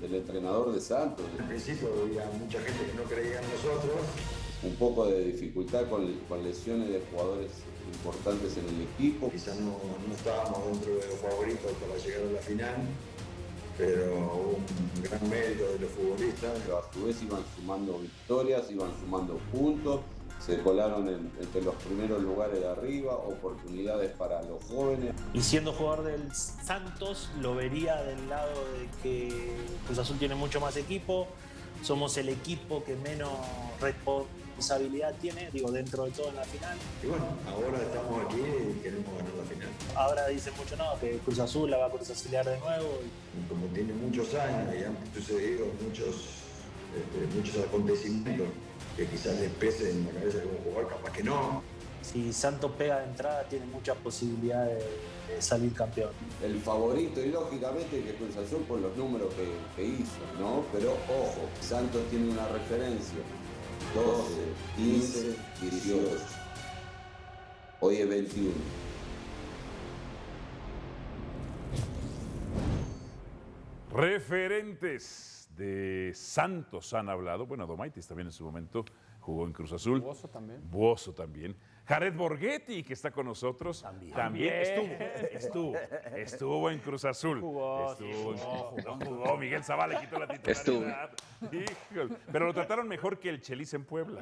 del entrenador de Santos. Al principio había mucha gente que no creía en nosotros. Un poco de dificultad con, con lesiones de jugadores importantes en el equipo. Quizás no, no estábamos dentro de los favoritos para llegar a la final, pero hubo un gran mérito de los futbolistas. Pero a su vez iban sumando victorias, iban sumando puntos, se colaron en- entre los primeros lugares de arriba, oportunidades para los jóvenes. Y siendo jugador del Santos, lo vería del lado de que Cruz Azul tiene mucho más equipo, somos el equipo que menos responsabilidad tiene, digo, dentro de todo en la final. Y bueno, ahora estamos aquí y queremos ganar la final. Ahora dicen mucho, no, que Cruz Azul la va a Cruz Azulear de nuevo. Y como tiene muchos años y han sucedido muchos, este, muchos acontecimientos que quizás les pese en la cabeza de un jugador, capaz que no. Si Santos pega de entrada, tiene muchas posibilidades de, de salir campeón. El favorito y lógicamente que Cruz Azul por los números que, que hizo, ¿no? Pero ojo, Santos tiene una referencia. 12, 15, 18. Hoy es 21. Referentes de Santos han hablado. Bueno, Domaitis también en su momento jugó en Cruz Azul. Buoso también. Buoso también. Jared Borghetti, que está con nosotros. También. estuvo, estuvo, estuvo en Cruz Azul. Jugó, estuvo, en- jugó, no jugó. Miguel Zavala le quitó la titularidad. Híjole. Pero lo trataron mejor que el Chelis en Puebla.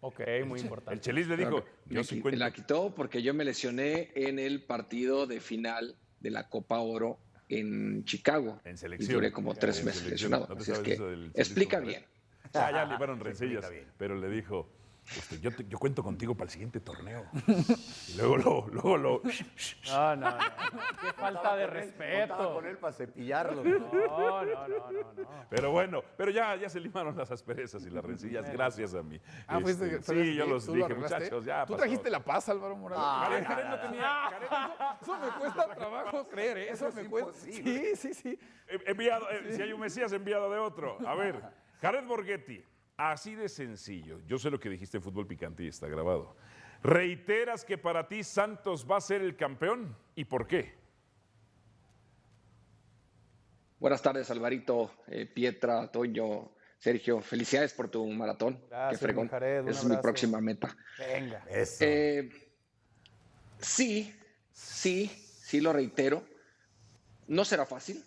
Ok, muy importante. El Chelis le dijo, Claro, yo me sí qui- cuento. La quitó porque yo me lesioné en el partido de final de la Copa Oro en Chicago. En Y selección. duré como tres meses selección. lesionado. ¿No Así es que explica bien. Ya, ya le fueron rencillas, pero le dijo, este, yo, te- yo cuento contigo para el siguiente torneo. Y luego lo, luego lo, No, no, no. Qué falta de respeto. con él para cepillarlo. No, no, no, no, no. pero bueno, pero ya, ya se limaron las asperezas y las rencillas, gracias a mí. Ah, fuiste- Este, fuiste- sí, yo los ¿tú lo dije, muchachos, ya Tú pasó. trajiste la paz, Álvaro Morales. Jared, Jared no tenía, Eso me cuesta trabajo creer, ¿eh? eso, me cuesta. Sí, sí, sí. Enviado, eh, si hay un Mesías, enviado de otro. A ver, Jared Borghetti, así de sencillo. Yo sé lo que dijiste en Fútbol Picante y está grabado. ¿Reiteras que para ti Santos va a ser el campeón? ¿Y por qué? Buenas tardes, Alvarito, eh, Pietra, Toño, Sergio. Felicidades por tu maratón. Gracias, Qué fregón. Jared, es mi próxima meta. Venga. Eso. Eh, sí, sí, sí lo reitero. No será fácil,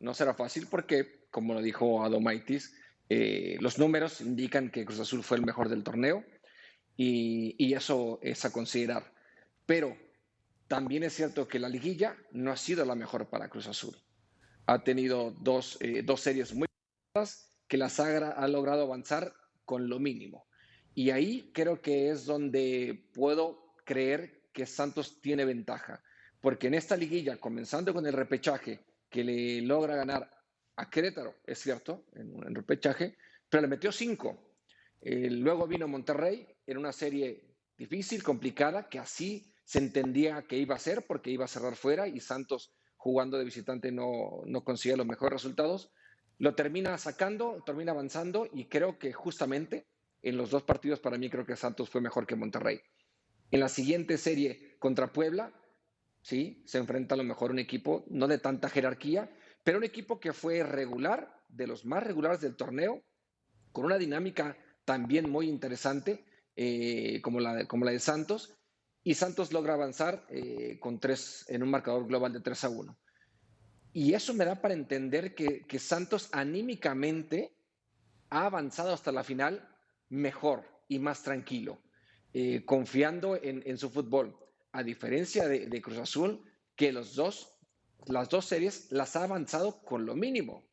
no será fácil porque, como lo dijo Adomaitis, eh, los números indican que Cruz Azul fue el mejor del torneo y, y eso es a considerar. Pero también es cierto que la liguilla no ha sido la mejor para Cruz Azul. Ha tenido dos, eh, dos series muy que la Sagra ha logrado avanzar con lo mínimo. Y ahí creo que es donde puedo creer que Santos tiene ventaja. Porque en esta liguilla, comenzando con el repechaje, que le logra ganar a Querétaro, es cierto, en un repechaje, pero le metió cinco. Eh, luego vino Monterrey en una serie difícil, complicada, que así se entendía que iba a ser, porque iba a cerrar fuera y Santos jugando de visitante no, no consigue los mejores resultados. Lo termina sacando, termina avanzando y creo que justamente en los dos partidos para mí creo que Santos fue mejor que Monterrey. En la siguiente serie contra Puebla, sí, se enfrenta a lo mejor un equipo no de tanta jerarquía, pero un equipo que fue regular, de los más regulares del torneo, con una dinámica también muy interesante, eh, como, la como la de Santos, y Santos logra avanzar eh, con tres, en un marcador global de 3 a 1. Y eso me da para entender que, que Santos anímicamente ha avanzado hasta la final mejor y más tranquilo, eh, confiando en, en su fútbol, a diferencia de, de Cruz Azul, que los dos, las dos series las ha avanzado con lo mínimo,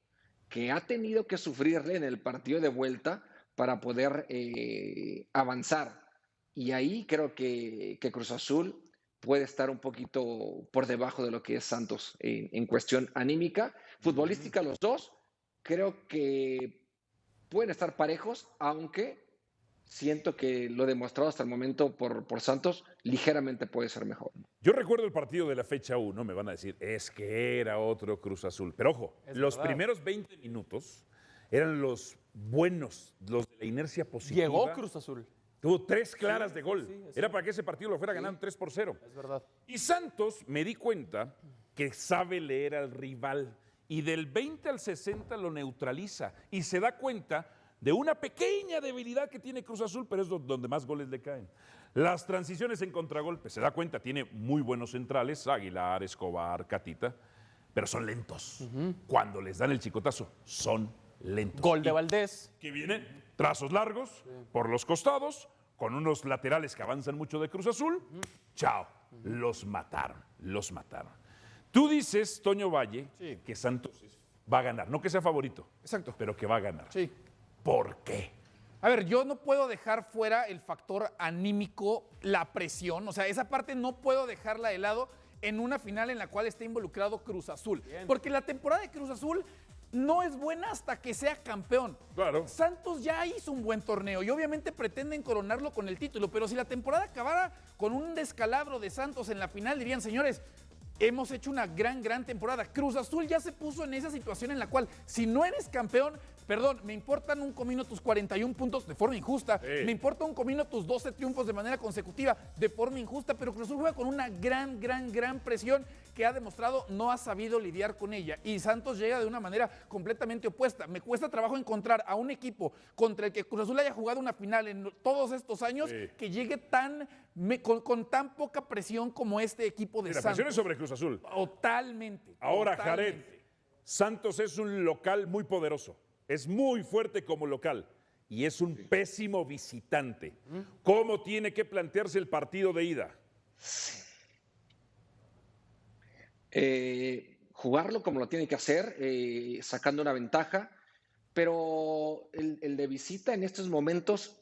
que ha tenido que sufrirle en el partido de vuelta para poder eh, avanzar. Y ahí creo que, que Cruz Azul puede estar un poquito por debajo de lo que es Santos en, en cuestión anímica. Futbolística, los dos, creo que pueden estar parejos, aunque siento que lo demostrado hasta el momento por, por Santos ligeramente puede ser mejor. Yo recuerdo el partido de la fecha 1, me van a decir, es que era otro Cruz Azul. Pero ojo, Es los verdad. primeros 20 minutos eran los buenos, los de la inercia positiva. Llegó Cruz Azul. Tuvo tres claras de gol. sí, Era para que ese partido lo fuera ganando 3 por 0. Es verdad. Y Santos me di cuenta que sabe leer al rival y del 20 al 60 lo neutraliza y se da cuenta de una pequeña debilidad que tiene Cruz Azul, pero es do- donde más goles le caen. Las transiciones en contragolpe, se da cuenta, tiene muy buenos centrales, Aguilar, Escobar, Catita, pero son lentos. Cuando les dan el chicotazo, son lentos. Gol de Valdés. que vienen trazos largos por los costados, con unos laterales que avanzan mucho de Cruz Azul. Chao, los mataron, los mataron. Tú dices, Toño Valle, Sí. que Santos va a ganar, no que sea favorito, Exacto. pero que va a ganar. Sí. ¿Por qué? A ver, yo no puedo dejar fuera el factor anímico, la presión, o sea, esa parte no puedo dejarla de lado en una final en la cual está involucrado Cruz Azul. Porque la temporada de Cruz Azul no es buena hasta que sea campeón. Claro. Santos ya hizo un buen torneo y obviamente pretenden coronarlo con el título, pero si la temporada acabara con un descalabro de Santos en la final, dirían, señores, hemos hecho una gran, gran temporada. Cruz Azul ya se puso en esa situación en la cual, si no eres campeón, perdón, me importan un comino tus 41 puntos de forma injusta, Sí. me importa un comino tus 12 triunfos de manera consecutiva de forma injusta, pero Cruz Azul juega con una gran, gran, gran presión que ha demostrado no ha sabido lidiar con ella. Y Santos llega de una manera completamente opuesta. Me cuesta trabajo encontrar a un equipo contra el que Cruz Azul haya jugado una final en todos estos años Sí. que llegue tan me- con, con tan poca presión como este equipo de Y la Santos. presión es sobre Cruz Azul. Totalmente. Ahora, Jared, totalmente. Santos es un local muy poderoso, es muy fuerte como local y es un pésimo visitante. ¿Cómo tiene que plantearse el partido de ida? eh, jugarlo como lo tiene que hacer, eh, sacando una ventaja, pero el, el de visita en estos momentos,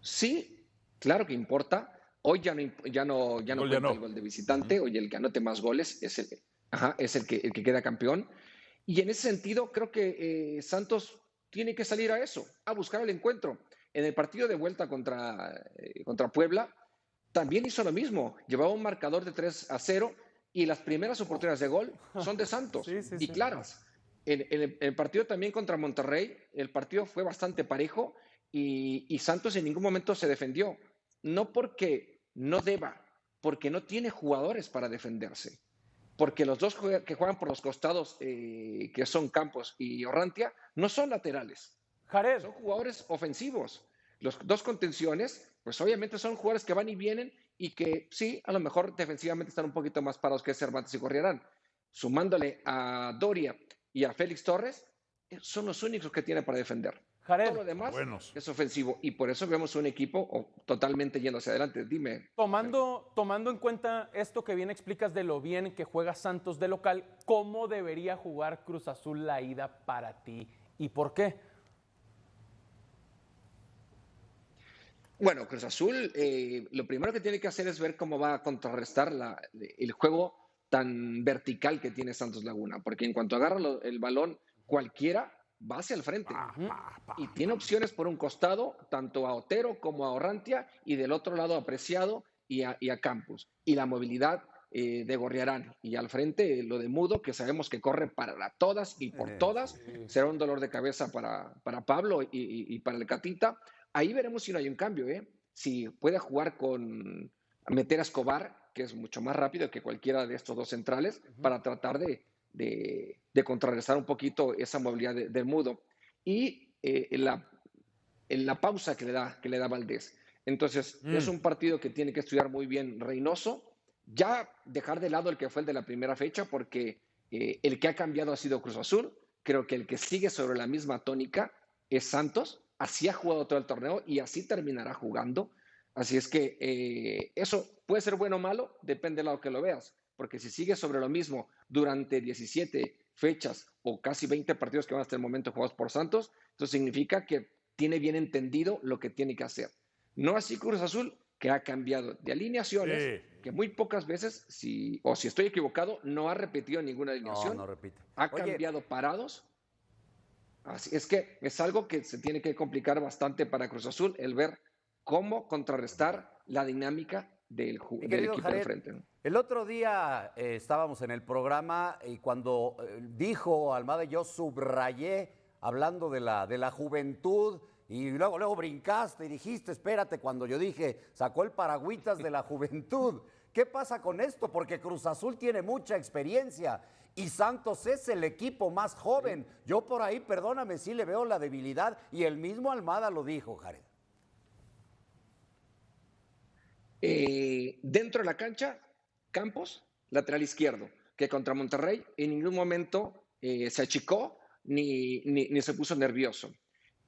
sí, claro que importa. Hoy ya no, ya no, ya no ya no. el gol de visitante, hoy el que anote más goles es el, ajá, es el, que, el que queda campeón. Y en ese sentido, creo que eh, Santos tiene que salir a eso, a buscar el encuentro. En el partido de vuelta contra, eh, contra Puebla, también hizo lo mismo. Llevaba un marcador de 3 a 0 y las primeras oportunidades de gol son de Santos Sí, sí, y sí. claras. En, en el, en el partido también contra Monterrey, el partido fue bastante parejo y, y Santos en ningún momento se defendió. No porque no deba, porque no tiene jugadores para defenderse. Porque los dos que juegan por los costados, eh, que son Campos y Orrantia, no son laterales Jared, son jugadores ofensivos. Los dos contenciones, pues obviamente son jugadores que van y vienen y que sí, a lo mejor defensivamente están un poquito más parados que Cervantes y Corrierán. Sumándole a Doria y a Félix Torres, eh, son los únicos que tiene para defender. Jared, Todo lo demás Buenos. es ofensivo y por eso vemos un equipo totalmente yendo hacia adelante. Dime. tomando, tomando en cuenta esto que bien explicas de lo bien que juega Santos de local, ¿cómo debería jugar Cruz Azul la ida para ti y por qué? Bueno, Cruz Azul, eh, lo primero que tiene que hacer es ver cómo va a contrarrestar la- el juego tan vertical que tiene Santos Laguna, porque en cuanto agarra lo- el balón cualquiera, va hacia el frente. Y tiene opciones por un costado, tanto a Otero como a Orrantia, y del otro lado a Preciado y a, y a Campos. Y la movilidad eh, de Gorriarán. Y al frente eh, lo de Mudo, que sabemos que corre para todas y por todas. Será un dolor de cabeza para, para Pablo y, y- y para el Catita. Ahí veremos si no hay un cambio, ¿eh? Si puede jugar con meter a Escobar, que es mucho más rápido que cualquiera de estos dos centrales, para tratar de, de, de contrarrestar un poquito esa movilidad de, de Mudo. Y eh, en la, en la pausa que le da, que le da Valdés. Entonces, Mm. es un partido que tiene que estudiar muy bien Reynoso. Ya dejar de lado el que fue el de la primera fecha, porque eh, el que ha cambiado ha sido Cruz Azul. Creo que el que sigue sobre la misma tónica es Santos. Así ha jugado todo el torneo y así terminará jugando. Así es que eh, eso puede ser bueno o malo, depende del lado que lo veas. Porque si sigue sobre lo mismo durante 17 fechas o casi 20 partidos que van hasta el momento jugados por Santos, eso significa que tiene bien entendido lo que tiene que hacer. No así Cruz Azul, que ha cambiado de alineaciones, Sí. que muy pocas veces, si, o si estoy equivocado, no ha repetido ninguna No, alineación. no repite. ha Oye, cambiado parados. Así es que es algo que se tiene que complicar bastante para Cruz Azul, el ver cómo contrarrestar la dinámica del, equipo Jared, de frente. ¿no? El otro día eh, estábamos en el programa y cuando eh, dijo Almada, yo subrayé hablando de la, de la juventud y luego, luego brincaste y dijiste, espérate, cuando yo dije, sacó el paragüitas de la juventud. ¿Qué pasa con esto? Porque Cruz Azul tiene mucha experiencia y Santos es el equipo más joven. Yo por ahí, perdóname, sí le veo la debilidad y el mismo Almada lo dijo, Jared. Eh, dentro de la cancha, Campos, lateral izquierdo, que contra Monterrey en ningún momento eh, se achicó ni, ni, se puso nervioso.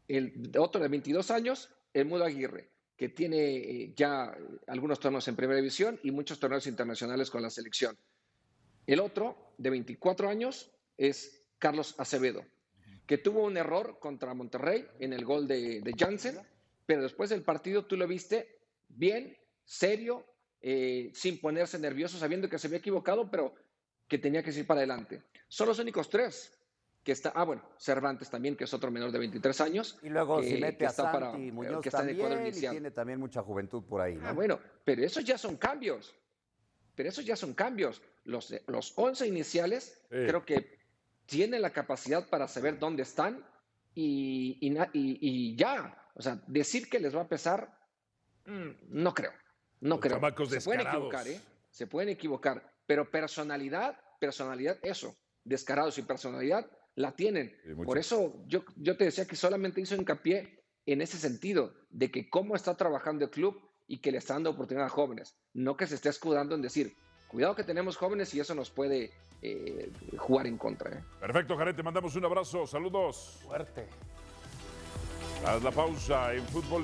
El otro de 22 años, el Mudo Aguirre, que tiene eh, ya algunos torneos en primera división y muchos torneos internacionales con la selección. El otro, de 24 años, es Carlos Acevedo, que tuvo un error contra Monterrey en el gol de, de Jansen, pero después del partido tú lo viste bien, serio, eh, sin ponerse nervioso, sabiendo que se había equivocado, pero que tenía que ir para adelante. Son los únicos tres que está, ah, bueno, Cervantes también, que es otro menor de 23 años. Y luego que, si mete que a está Santi para- Muñoz que está en el cuadro también y inicial. tiene también mucha juventud por ahí, ¿no? Ah, bueno, pero esos ya son cambios. Pero esos ya son cambios. Los, los 11 iniciales Eh. creo que tienen la capacidad para saber dónde están y, y na- y- y ya. O sea, decir que les va a pesar, mm, no creo. No Los creo. chamacos Se pueden equivocar, ¿eh? Se pueden equivocar. Pero personalidad, personalidad, eso. Descarados y personalidad la tienen. Sí. Por eso yo, yo te decía que solamente hizo hincapié en ese sentido, de que cómo está trabajando el club y que le está dando oportunidad a jóvenes, no que se esté escudando en decir, cuidado que tenemos jóvenes y eso nos puede eh, jugar en contra. ¿eh? Perfecto, Jared, te mandamos un abrazo. Saludos. Fuerte. Haz la pausa en fútbol.